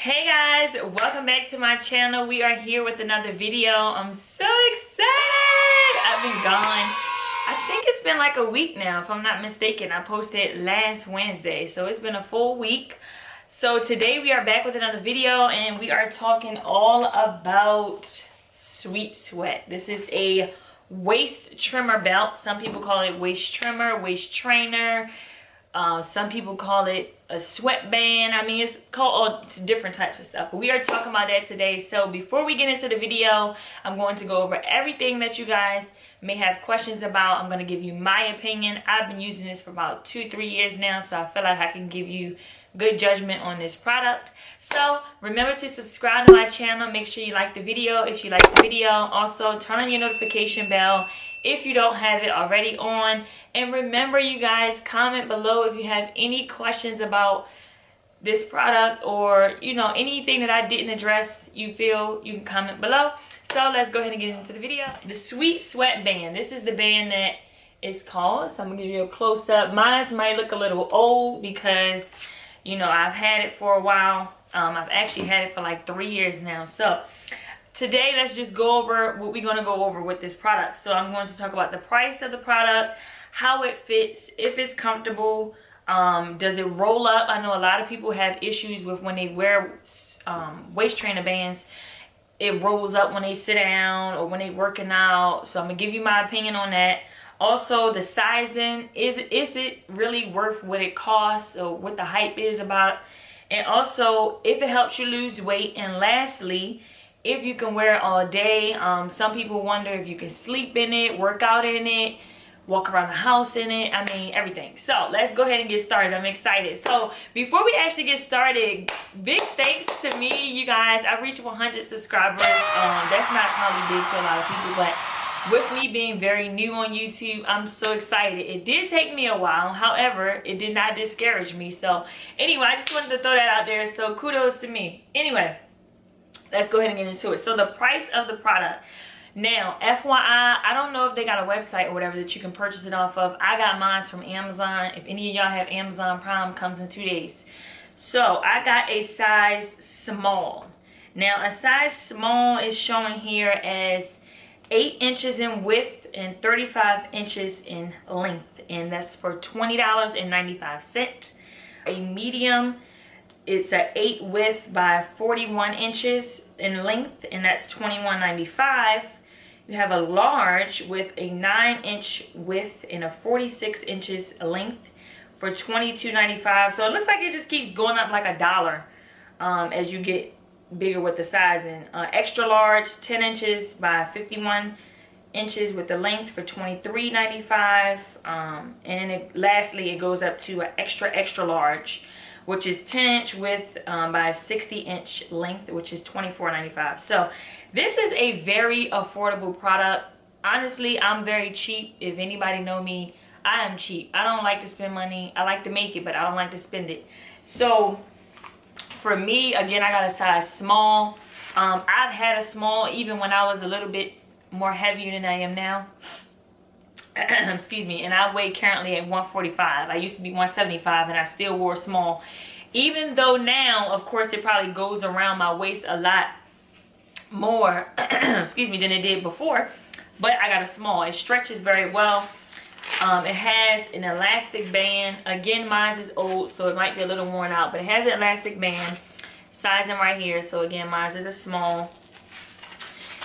hey guys welcome back to my channel. We are here with another video. I'm so excited. I've been gone. I think it's been like a week now if i'm not mistaken. I posted last wednesday so it's been a full week. So today we are back with another video and we are talking all about sweet sweat. This is a waist trimmer belt. Some people call it waist trimmer waist trainer. Uh, some people call it a sweatband. I mean, it's called all different types of stuff. But we are talking about that today. So before we get into the video, I'm going to go over everything that you guys may have questions about. I'm going to give you my opinion. I've been using this for about two, three years now. So I feel like I can give you good judgment on this product. So remember to subscribe to my channel. Make sure you like the video if you like the video. Also turn on your notification bell if you don't have it already on. And remember you guys, comment below if you have any questions about this product or you know anything that I didn't address you feel you can comment below so let's go ahead and get into the video the sweet sweat band this is the band that is called so I'm gonna give you a close-up mine might look a little old because you know I've had it for a while. Um, I've actually had it for like three years now. So today let's just go over what we're going to go over with this product. So I'm going to talk about the price of the product how it fits if it's comfortable um, does it roll up? I know a lot of people have issues with when they wear um, waist trainer bands. It rolls up when they sit down or when they working out. So I'm gonna give you my opinion on that also the sizing is is it really worth what it costs or what the hype is about? And also if it helps you lose weight. And lastly if you can wear it all day um, some people wonder if you can sleep in it work out in it walk around the house in it i mean everything. So let's go ahead and get started. I'm excited. So before we actually get started big thanks to me you guys. I reached 100 subscribers. Um, that's not probably big to a lot of people but with me being very new on YouTube, I'm so excited. It did take me a while. However, it did not discourage me. So anyway, I just wanted to throw that out there. So kudos to me. Anyway, let's go ahead and get into it. So the price of the product. Now, FYI, I don't know if they got a website or whatever that you can purchase it off of. I got mine from Amazon. If any of y'all have Amazon Prime, comes in two days. So I got a size small. Now, a size small is showing here as 8 inches in width and 35 inches in length. And that's for $20.95. A medium it's a 8 width by 41 inches in length and that's $21.95. You have a large with a 9 inch width and a 46 inches length for $22.95. So it looks like it just keeps going up like a dollar um, as you get bigger with the sizing. Uh, extra large, 10 inches by 51 inches with the length for $23.95. Um, and then it, lastly, it goes up to an extra, extra large, which is 10 inch width um, by 60 inch length, which is $24.95. So this is a very affordable product. Honestly, I'm very cheap. If anybody know me, I am cheap. I don't like to spend money. I like to make it, but I don't like to spend it. So for me again i got a size small. Um, i've had a small even when i was a little bit more heavier than i am now. Excuse me and i weigh currently at 145 i used to be 175 and i still wore small. Even though now of course it probably goes around my waist a lot more excuse me than it did before but i got a small. It stretches very well um, it has an elastic band. Again, mine is old, so it might be a little worn out, but it has an elastic band. Sizing right here. So again, mine is a small.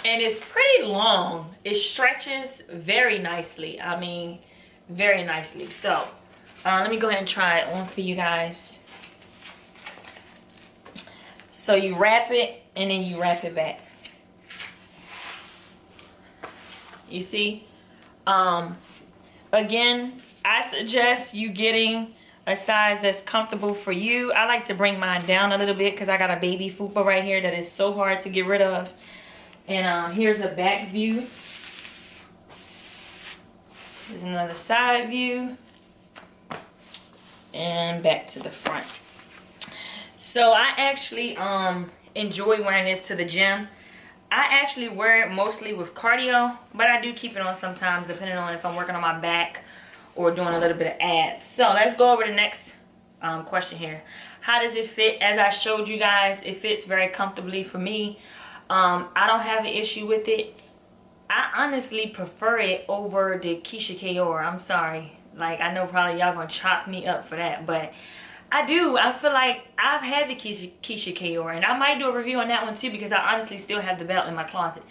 And it's pretty long. It stretches very nicely. I mean, very nicely. So, uh, let me go ahead and try it on for you guys. So you wrap it and then you wrap it back. You see? Um, Again, I suggest you getting a size that's comfortable for you. I like to bring mine down a little bit because I got a baby fupa right here that is so hard to get rid of. And um, here's a back view. There's another side view. And back to the front. So I actually um, enjoy wearing this to the gym. I actually wear it mostly with cardio, but I do keep it on sometimes depending on if I'm working on my back or doing a little bit of abs. So let's go over the next um, question here. how does it fit as i showed you guys it fits very comfortably for me um, i don't have an issue with it i honestly prefer it over the Keisha Kayor. i'm sorry like i know probably y'all gonna chop me up for that but I do. I feel like I've had the Keisha, Keisha Kayor, and I might do a review on that one too because I honestly still have the belt in my closet.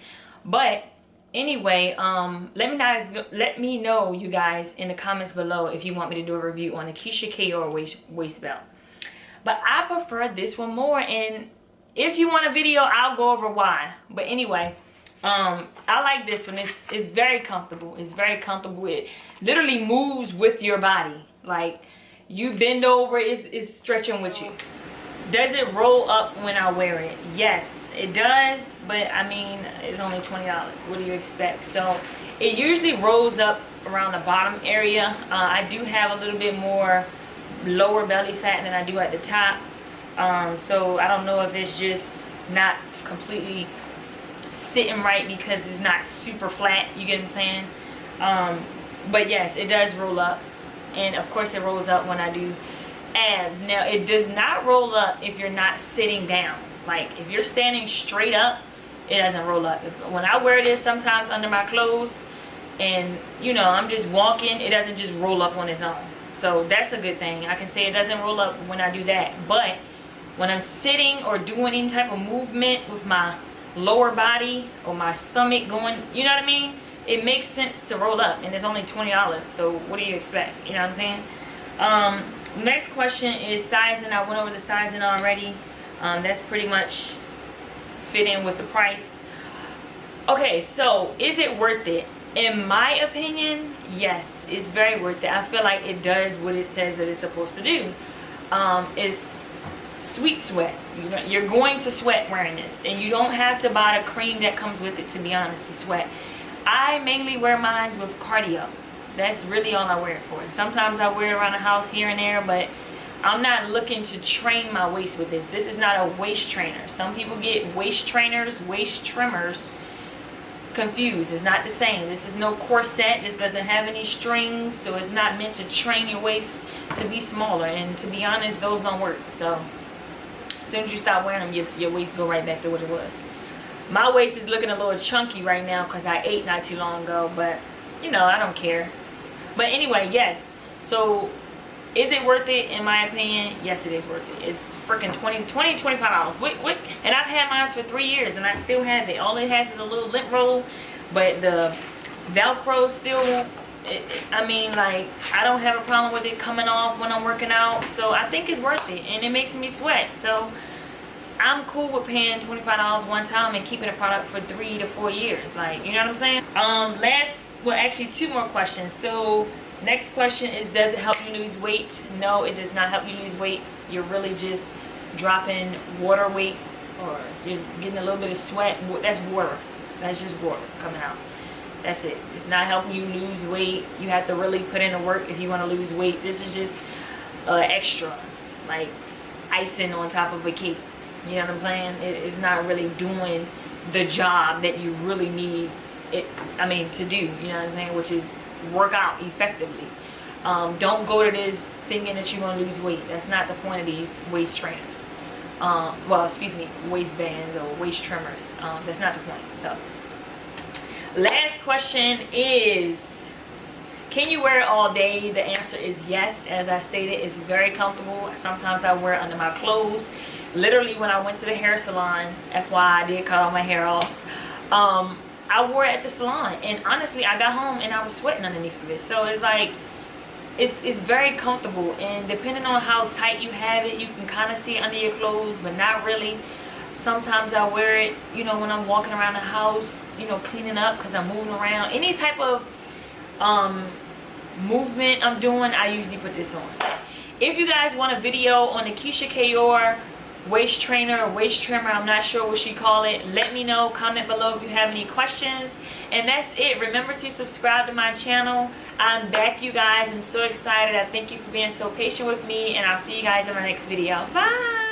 But anyway, um, let me guys let me know you guys in the comments below if you want me to do a review on the Keisha Kayor waist waist belt. But I prefer this one more, and if you want a video, I'll go over why. But anyway, um, I like this one. It's it's very comfortable. It's very comfortable. It literally moves with your body, like you bend over it's, it's stretching with you. Does it roll up when i wear it? Yes it does but i mean it's only 20 dollars. What do you expect? So it usually rolls up around the bottom area. Uh, i do have a little bit more lower belly fat than i do at the top. Um, so i don't know if it's just not completely sitting right because it's not super flat you get what i'm saying? Um, but yes it does roll up and of course it rolls up when I do abs. Now it does not roll up if you're not sitting down. Like if you're standing straight up it doesn't roll up. When I wear this sometimes under my clothes and you know I'm just walking it doesn't just roll up on its own. So that's a good thing. I can say it doesn't roll up when I do that. But when I'm sitting or doing any type of movement with my lower body or my stomach going you know what I mean it makes sense to roll up and it's only $20 so what do you expect? You know what I'm saying? Um, next question is sizing. I went over the sizing already. Um, that's pretty much fit in with the price. Okay so is it worth it? In my opinion yes it's very worth it. I feel like it does what it says that it's supposed to do. Um, it's sweet sweat. You're going to sweat wearing this and you don't have to buy the cream that comes with it to be honest to sweat I mainly wear mine with cardio. That's really all I wear it for. Sometimes I wear it around the house here and there, but I'm not looking to train my waist with this. This is not a waist trainer. Some people get waist trainers, waist trimmers confused. It's not the same. This is no corset. This doesn't have any strings, so it's not meant to train your waist to be smaller. And to be honest, those don't work. So as soon as you stop wearing them, your, your waist go right back to what it was my waist is looking a little chunky right now because I ate not too long ago but you know I don't care. But anyway yes. So is it worth it? In my opinion yes it is worth it. It's freaking 20 20 25 dollars. What, and I've had mine for three years and I still have it. All it has is a little lint roll but the velcro still it, I mean like I don't have a problem with it coming off when I'm working out. So I think it's worth it and it makes me sweat. So I'm cool with paying $25 one time and keeping a product for three to four years. Like, you know what I'm saying? Um, last, well, actually two more questions. So, next question is, does it help you lose weight? No, it does not help you lose weight. You're really just dropping water weight or you're getting a little bit of sweat. That's water. That's just water coming out. That's it. It's not helping you lose weight. You have to really put in the work if you want to lose weight. This is just uh, extra, like icing on top of a cake. You know what I'm saying? It, it's not really doing the job that you really need it, I mean, to do. You know what I'm saying? Which is work out effectively. Um, don't go to this thinking that you're going to lose weight. That's not the point of these waist trainers. Um, well, excuse me, waistbands or waist trimmers. Um, that's not the point. So, last question is, can you wear it all day? The answer is yes. As I stated, it's very comfortable. Sometimes I wear it under my clothes literally when I went to the hair salon, FYI, I did cut all my hair off. Um, I wore it at the salon and honestly I got home and I was sweating underneath of it. So it's like, it's, it's very comfortable and depending on how tight you have it, you can kind of see it under your clothes, but not really. Sometimes I wear it, you know, when I'm walking around the house, you know, cleaning up because I'm moving around. Any type of um, movement I'm doing, I usually put this on. If you guys want a video on the Keisha Kayor waist trainer waist trimmer i'm not sure what she call it. Let me know comment below if you have any questions. And that's it. Remember to subscribe to my channel. I'm back you guys. I'm so excited. I thank you for being so patient with me and i'll see you guys in my next video. Bye